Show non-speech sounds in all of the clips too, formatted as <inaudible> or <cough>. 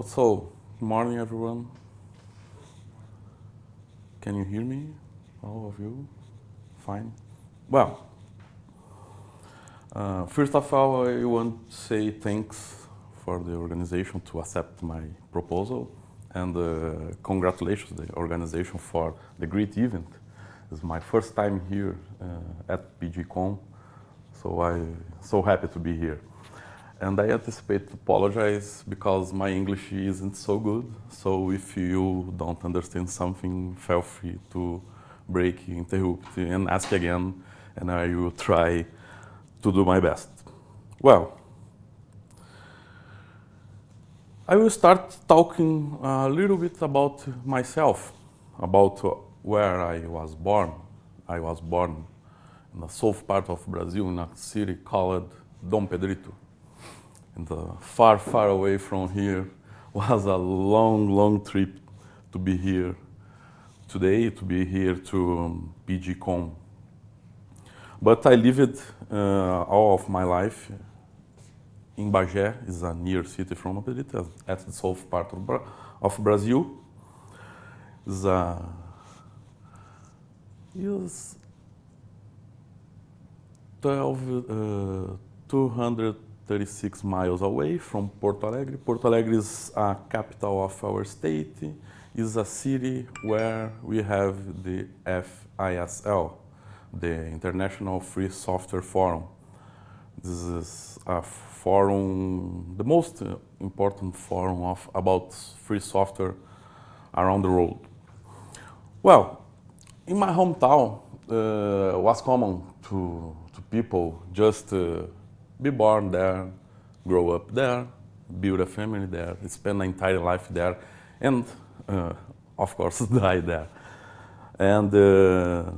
So, good morning everyone. Can you hear me? All of you? Fine. Well, uh, first of all, I want to say thanks for the organization to accept my proposal and uh, congratulations to the organization for the great event. It's my first time here uh, at PGCon, so I'm so happy to be here. And I anticipate to apologize because my English isn't so good. So if you don't understand something, feel free to break, interrupt, and ask again, and I will try to do my best. Well, I will start talking a little bit about myself, about where I was born. I was born in the south part of Brazil, in a city called Dom Pedrito and uh, far, far away from here <laughs> was a long, long trip to be here today, to be here to um. But I lived uh, all of my life in Bagé, is a near city from Pedrito, at the south part of, Bra of Brazil. Is, uh, is 12, uh, 200 36 miles away from Porto Alegre. Porto Alegre is a capital of our state, is a city where we have the FISL, the International Free Software Forum. This is a forum, the most important forum of, about free software around the world. Well, in my hometown, uh, was common to, to people just uh, be born there, grow up there, build a family there, spend an entire life there, and uh, of course <laughs> die there. And uh,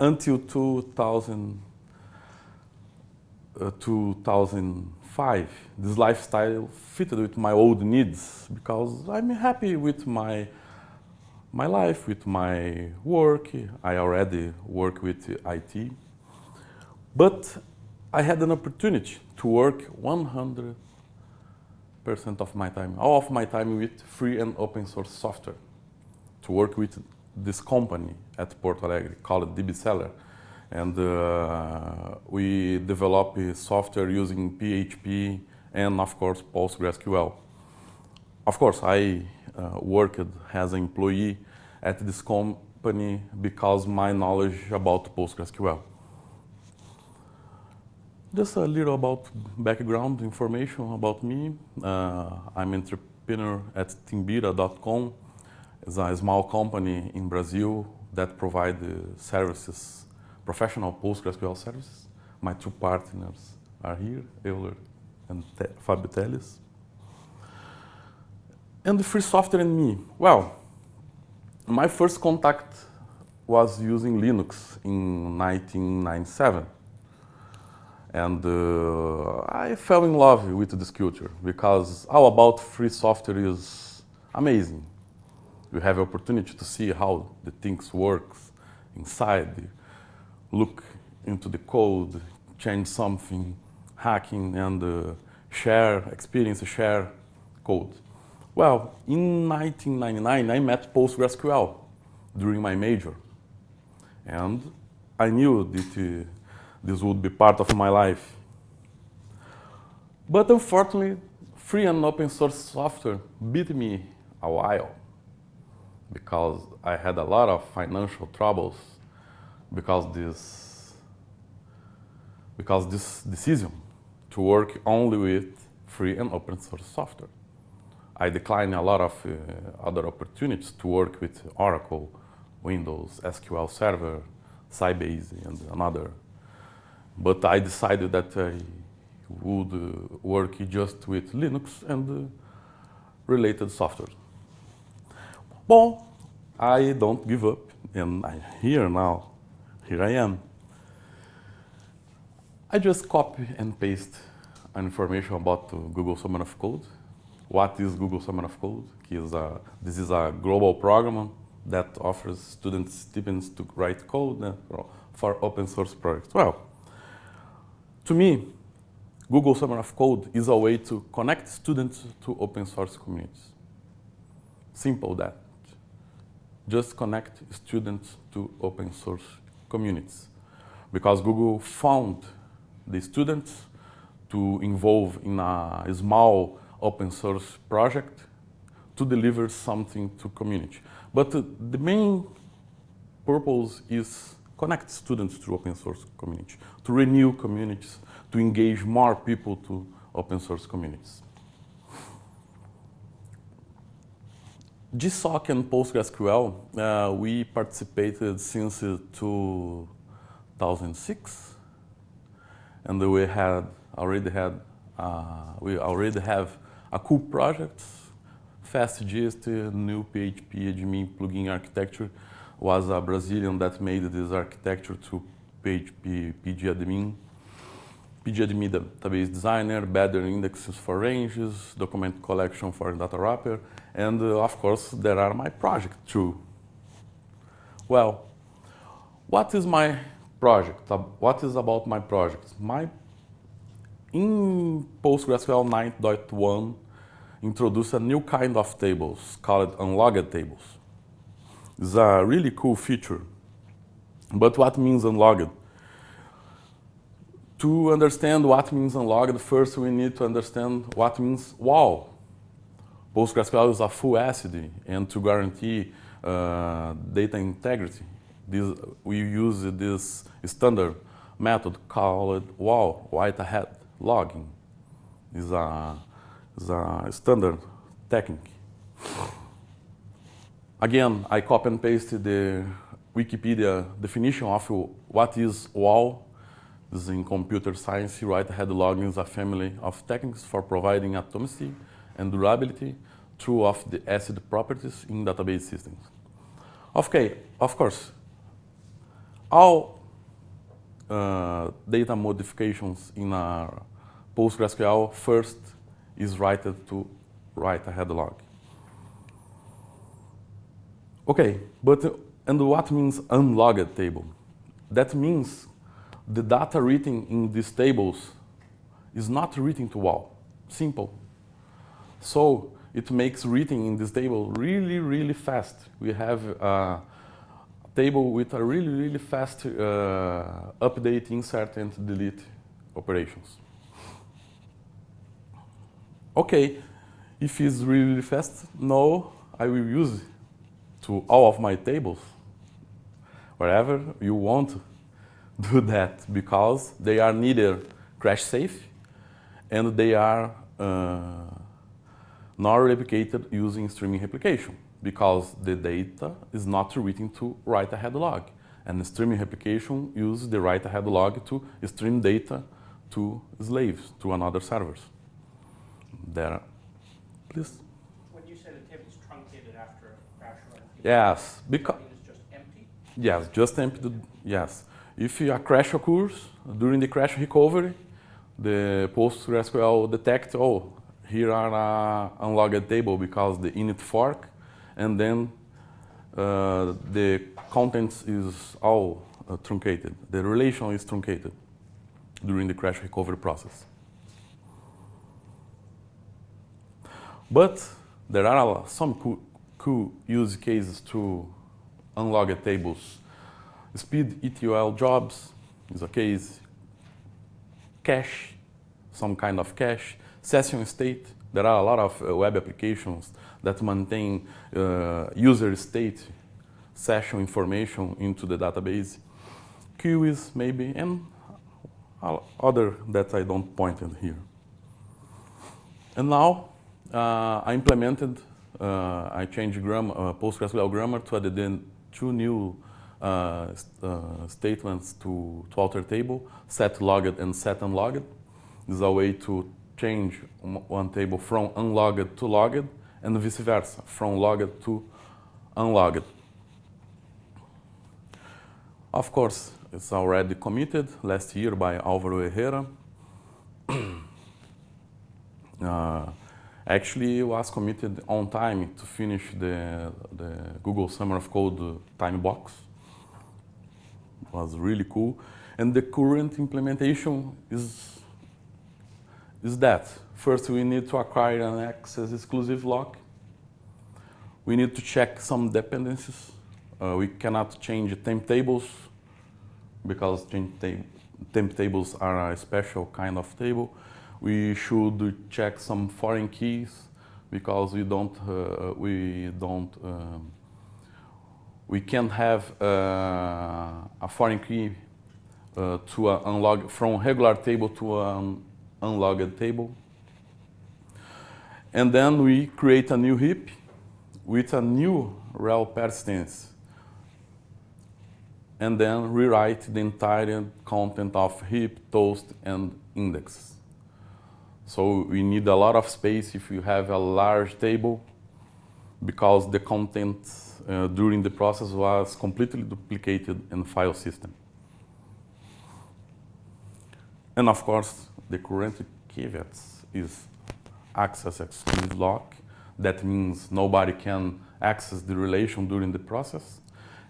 until 2000, uh, 2005, this lifestyle fitted with my old needs because I'm happy with my my life, with my work. I already work with IT. But I had an opportunity to work 100% of my time, all of my time with free and open source software, to work with this company at Porto Alegre called DBSeller. And uh, we develop software using PHP and, of course, PostgreSQL. Of course, I uh, worked as an employee at this company because my knowledge about PostgreSQL. Just a little about background information about me. Uh, I'm entrepreneur at Timbira.com. It's a small company in Brazil that provides services, professional PostgreSQL services. My two partners are here, Euler and Te Fabio Telles. And the free software and me. Well, my first contact was using Linux in 1997. And uh, I fell in love with this culture because all about free software is amazing. You have opportunity to see how the things works inside, look into the code, change something, hacking and uh, share experience, share code. Well, in 1999, I met PostgreSQL during my major. And I knew that uh, this would be part of my life. But unfortunately, free and open source software beat me a while because I had a lot of financial troubles because this because this decision to work only with free and open source software. I declined a lot of uh, other opportunities to work with Oracle, Windows, SQL Server, Sybase, and another but I decided that I would uh, work just with Linux and uh, related software. Well, I don't give up, and I'm here now. Here I am. I just copy and paste information about Google Summer of Code. What is Google Summer of Code? Is this is a global program that offers students stipends to write code for open source projects. Well, to me, Google Summer of Code is a way to connect students to open source communities. Simple that. Just connect students to open source communities. Because Google found the students to involve in a small open source project to deliver something to community. But uh, the main purpose is connect students to open source community, to renew communities, to engage more people to open source communities. GSOC and PostgreSQL, uh, we participated since uh, 2006, and we had already had uh, we already have a cool project, FastGist, new PHP admin plugin architecture was a Brazilian that made this architecture to PHP pgadmin. pgadmin database designer, better indexes for ranges, document collection for data wrapper, and uh, of course there are my project too. Well, what is my project? What is about my project? My in PostgreSQL 9.1 introduced a new kind of tables called unlogged tables. It's a really cool feature. But what means unlogged? To understand what means unlogged, first we need to understand what means WAL. PostgreSQL is a full ACID, and to guarantee uh, data integrity, this, we use this standard method called WAL, write-ahead logging is a, is a standard technique. Again, I copy and paste the Wikipedia definition of what is WAL. This is in computer science, write-ahead logging is a family of techniques for providing atomicity and durability through of the ACID properties in database systems. Okay, of course, all uh, data modifications in our PostgreSQL first is written to write ahead log. Okay, but and what means unlogged table? That means the data written in these tables is not written to WAL. Simple. So it makes reading in this table really, really fast. We have a table with a really, really fast uh, update, insert, and delete operations. <laughs> Okay, if it's really, really fast, no, I will use to all of my tables. Wherever you want <laughs> do that because they are neither crash safe and they are uh, not replicated using streaming replication because the data is not written to write ahead log. And streaming replication uses the write ahead log to stream data to slaves, to another servers. There, please. When you say the table is truncated after a crash run, yes, because just empty. Yes, just empty. Yes, if a crash occurs during the crash recovery, the PostgreSQL detect oh here are a unlogged table because the init fork and then uh, the contents is all uh, truncated. The relation is truncated during the crash recovery process. But there are some cool, use cases to unlogged tables. Speed ETL jobs is a case. Cache, some kind of cache. Session state, there are a lot of uh, web applications that maintain uh, user state session information into the database. Queues maybe, and other that I don't point in here. And now uh, I implemented, uh, I changed grammar, uh, PostgreSQL grammar to add in two new uh, st uh, statements to, to alter table, set logged and set unlogged. This is a way to change one table from unlogged to logged and vice versa, from logged to unlogged. Of course, it's already committed last year by Alvaro Herrera. <coughs> actually, was committed on time to finish the, the Google Summer of Code time box. It was really cool. And the current implementation is is that first we need to acquire an access exclusive lock. We need to check some dependencies. Uh, we cannot change temp tables because temp tables are a special kind of table. We should check some foreign keys because we don't uh, we don't um, we can have uh, a foreign key uh, to uh, unlog from regular table to an unlogged table. And then we create a new heap with a new rel persistence and then rewrite the entire content of heap, toast, and index. So we need a lot of space if you have a large table because the content uh, during the process was completely duplicated in file system. And of course, the current caveat is access exclusive lock. That means nobody can access the relation during the process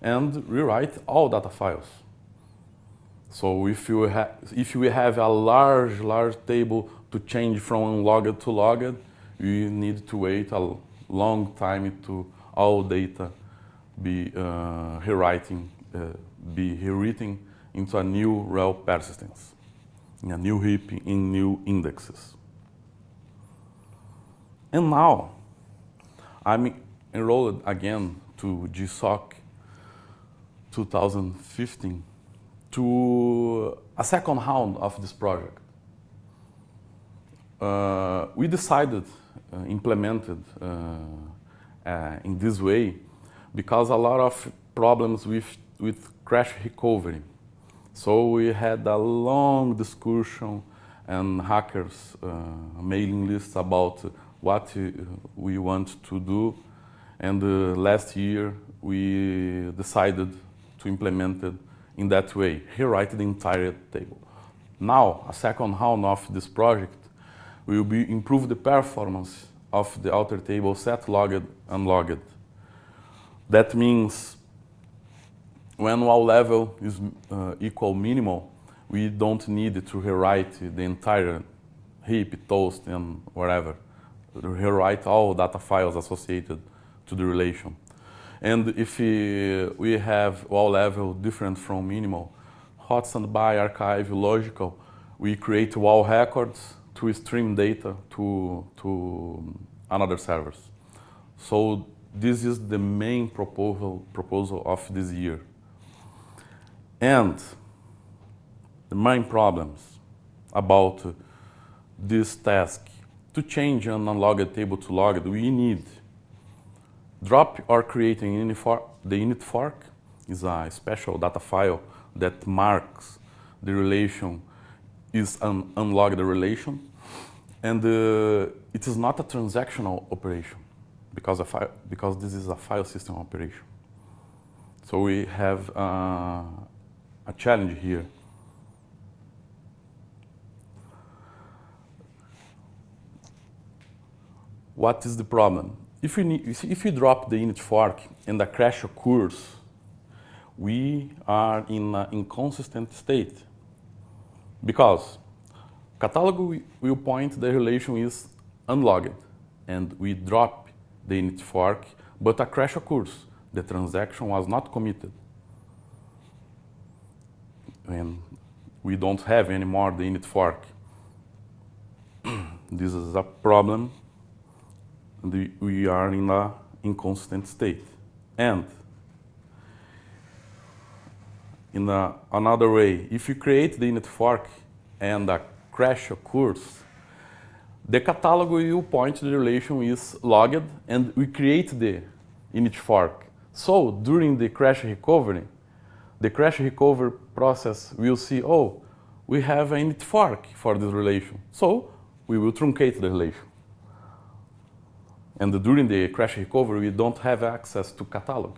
and rewrite all data files. So if you, if you have a large, large table to change from unlogged to logged, you need to wait a long time to all data be uh, rewriting, uh, be rewritten into a new rel persistence in a new heap in new indexes. And now I'm enrolled again to GSOC 2015 to a second round of this project. Uh, we decided, uh, implemented uh, in this way because a lot of problems with, with crash recovery so we had a long discussion and hackers mailing lists about what we want to do. And uh, last year we decided to implement it in that way, rewrite the entire table. Now, a second round of this project will be improve the performance of the alter table set logged and logged. That means when WAL level is uh, equal minimal, we don't need to rewrite the entire heap, toast, and whatever. Rewrite all data files associated to the relation. And if we have WAL level different from minimal, hot standby, archive, logical, we create WAL records to stream data to, to um, another servers. So this is the main proposal, proposal of this year. And the main problems about this task, to change an unlogged table to logged, we need drop or creating the init fork is a special data file that marks the relation is an unlogged relation. And uh, it is not a transactional operation because, file, because this is a file system operation. So we have uh, a challenge here. What is the problem? If you, need, if you drop the init fork and a crash occurs, we are in an inconsistent state. Because catalog will point the relation is unlogged and we drop the init fork, but a crash occurs. The transaction was not committed and we don't have anymore the init fork. <clears throat> this is a problem. We are in a inconsistent state. And in a, another way, if you create the init fork and a crash occurs, the catalog will point to the relation is logged and we create the init fork. So during the crash recovery, the crash recovery process will see, oh, we have an init fork for this relation. So we will truncate the relation. And during the crash recovery, we don't have access to catalog.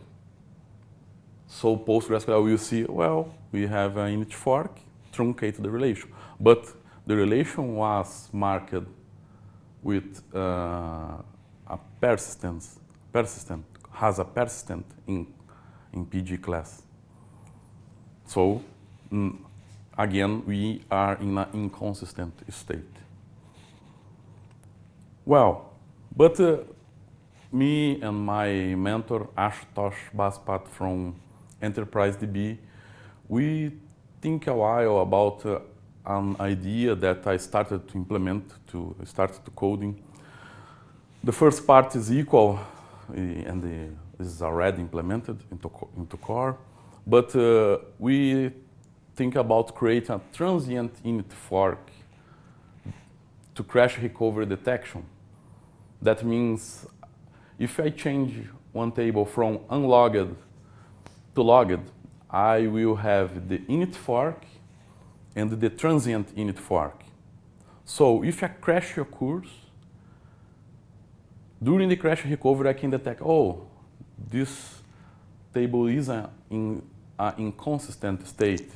So PostgreSQL will see, well, we have an init fork, truncate the relation. But the relation was marked with uh, a persistence, persistent, has a persistent in, in PG class. So mm, again, we are in an inconsistent state. Well, but uh, me and my mentor Ashutosh Bapat from Enterprise DB, we think a while about uh, an idea that I started to implement, to start to coding. The first part is equal, uh, and the, is already implemented into, into core, but uh, we think about creating a transient init fork to crash recovery detection. That means if I change one table from unlogged to logged, I will have the init fork and the transient init fork. So if a crash occurs, during the crash recovery, I can detect, oh, this table is a, in an inconsistent state.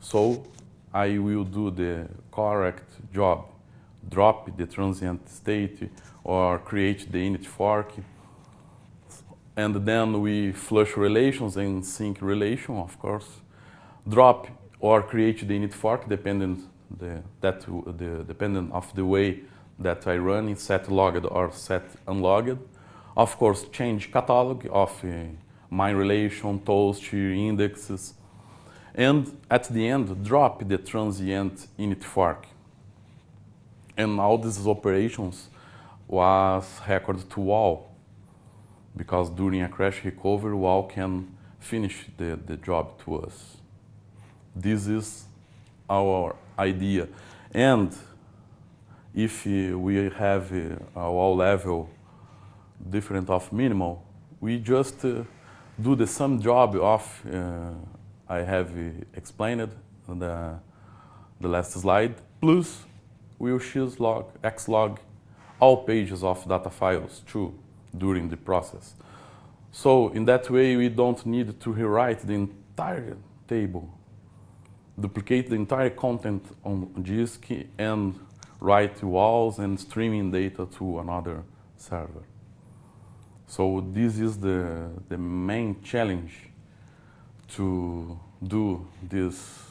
So I will do the correct job, drop the transient state or create the init fork. And then we flush relations and sync relation, of course. Drop or create the init fork dependent the, that, the, dependent of the way that I run in set logged or set unlogged. Of course, change catalog of uh, my relation, toast, indexes. And at the end, drop the transient init fork. And all these operations was recorded to WAL because during a crash recovery, WAL can finish the, the job to us. This is our idea. And if we have a WAL level different of minimal, we just uh, do the same job of uh, I have explained in the, the last slide, plus we'll choose log, xlog all pages of data files too during the process. So in that way, we don't need to rewrite the entire table, duplicate the entire content on disk and write WALs and streaming data to another server. So this is the, the main challenge to do this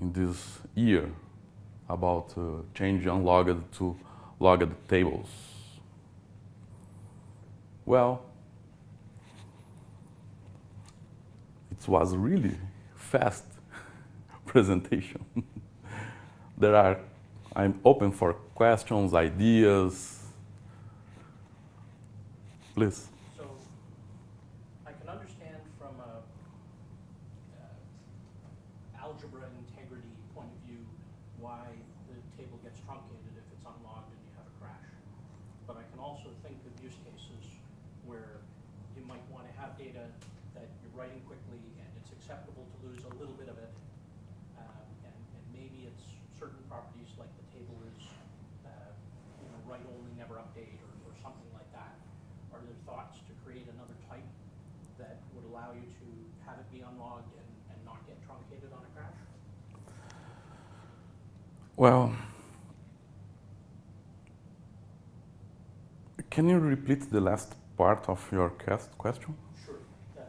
in this year about uh, change unlogged to logged tables. Well, it was really fast <laughs> presentation. <laughs> there are, I'm open for questions, ideas. Please. So I can understand from a uh, algebra integrity point of view why the table gets truncated if it's unlogged and you have a crash. But I can also think of use cases where you might want to have data that you're writing quickly and it's acceptable to lose a little bit of it. Um, And, and maybe it's certain properties like the table is, uh, you know, write only, never update or, or something like that. Are there thoughts to create another type that would allow you to have it be unlogged and, and not get truncated on a crash? Well, can you repeat the last part of your question? Sure. Uh,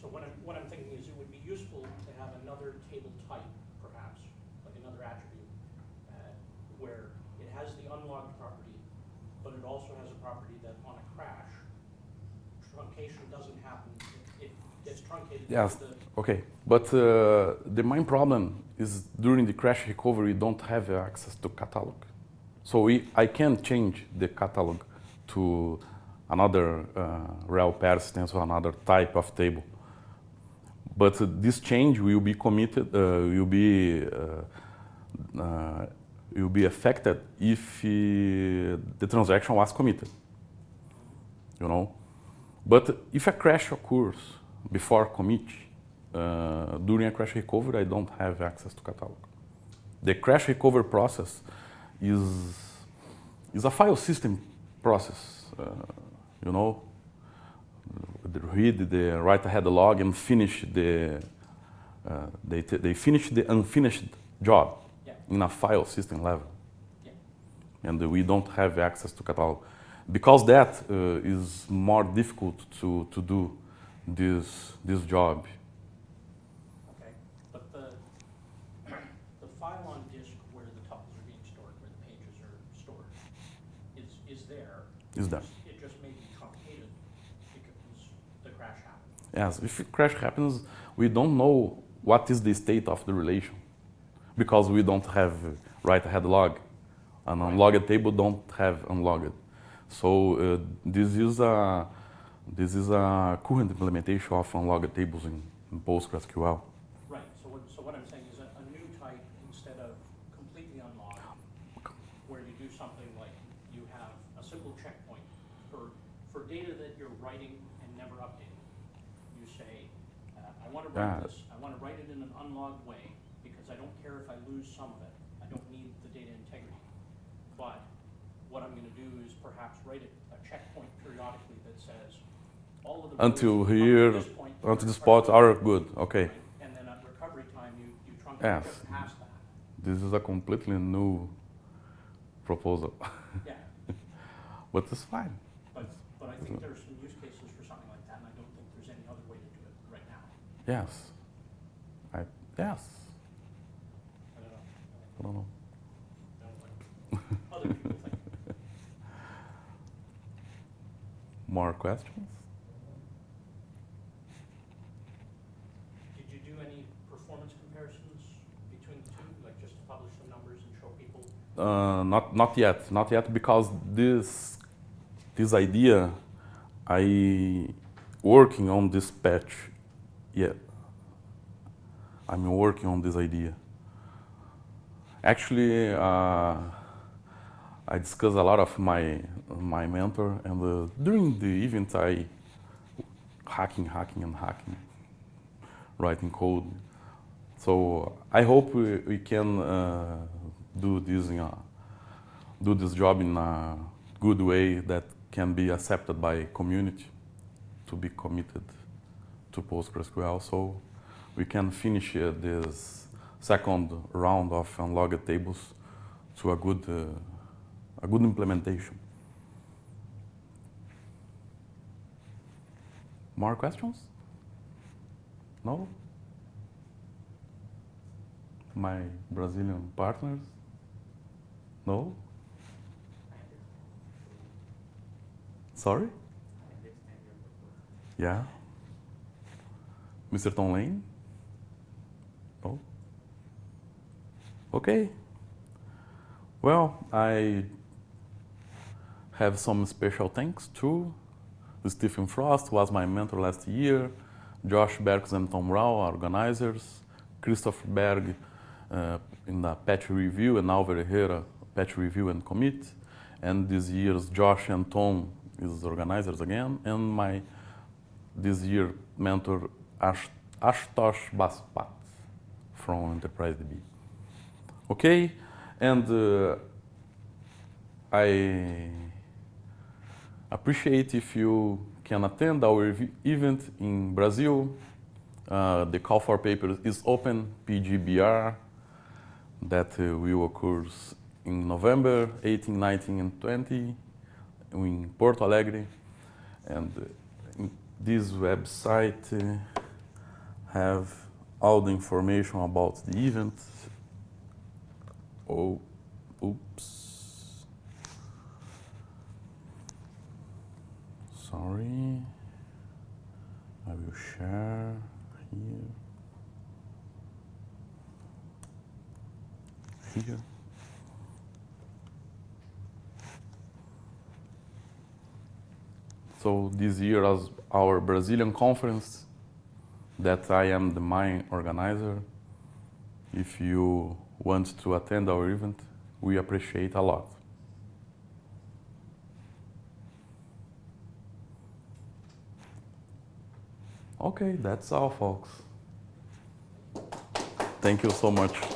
So what I'm, what I'm thinking is it would be useful to have another table type, perhaps, like another attribute, uh, where it has the unlogged property, but it also has a property that on a crash, truncation doesn't happen. It it gets truncated. Yes. Okay, but uh, the main problem is during the crash recovery, don't have access to catalog. So we, I can change the catalog to another uh, rel persistence or another type of table. But uh, this change will be committed, uh, will be uh, uh, will be affected if uh, the transaction was committed. You know, but if a crash occurs before commit, uh, during a crash recovery, I don't have access to catalog. The crash recovery process is, is a file system process, uh, you know. Read the write ahead log and finish the, uh, they, they finish the unfinished job Yeah. in a file system level. Yeah. And we don't have access to catalog. Because that uh, is more difficult to, to do this, this job. Okay, but the, <clears throat> the file on disk where the tuples are being stored, where the pages are stored, is, is is there. It just may be truncated because the crash happened. Yes, if a crash happens, we don't know what is the state of the relation because we don't have write-ahead log. An unlogged table don't have unlogged. So uh, this is a this is a current implementation of unlogged tables in, in PostgreSQL. Right, so what, so what I'm saying is a, a new type instead of completely unlogged, where you do something like you have a simple checkpoint for, for data that you're writing and never updating. You say, uh, I want to write this, I want to write it in an unlogged way because I don't care if I lose some of it. I don't need the data integrity. But what I'm going to do is perhaps write a, a checkpoint periodically that says all of the. Until rows up to here, Until the spots are good, okay. And then at recovery time, you, you truncate Yes. just past that. This is a completely new proposal, <laughs> Yeah, but it's fine. but, but I think there's some use cases for something like that, and I don't think there's any other way to do it right now. Yes. I, yes. I don't know. I don't know. I don't think- Other people think. <laughs> More questions? Did you do any performance comparisons between the two, like just to publish the numbers and show people? Uh, not not yet, not yet, because this this idea, I working on this patch. Yeah, I'm working on this idea. Actually, uh, I discuss a lot of my my mentor, and uh, during the event, I hacking, hacking, and hacking, writing code. So I hope we, we can uh, do this in a, do this job in a good way that can be accepted by community to be committed to PostgreSQL. So we can finish uh, this second round of unlogged tables to a good uh, a good implementation. More questions? No? My Brazilian partners? No? Sorry? Yeah? Mr. Tom Lane? No? Okay. Well, I have some special thanks to Stephen Frost, was my mentor last year, Josh Berkus and Tom Rao, organizers, Christopher Berg in the patch review, and Álvaro Herrera, patch review and commit, and this year's Josh and Tom is organizers again, and my this year mentor Ash, Ashutosh Bapat from Enterprise DB. Okay, and uh, I appreciate if you can attend our event in Brazil. Uh, the call for papers is open, PGBR, that uh, will occur in November 18, 19, and 20 in Porto Alegre. And uh, this website uh, have all the information about the event. Oh, oops. Sorry. I will share here. Here. So this year as our Brazilian conference that I am the main organizer. If you want to attend our event, we appreciate a lot. Okay, that's all, folks. Thank you so much.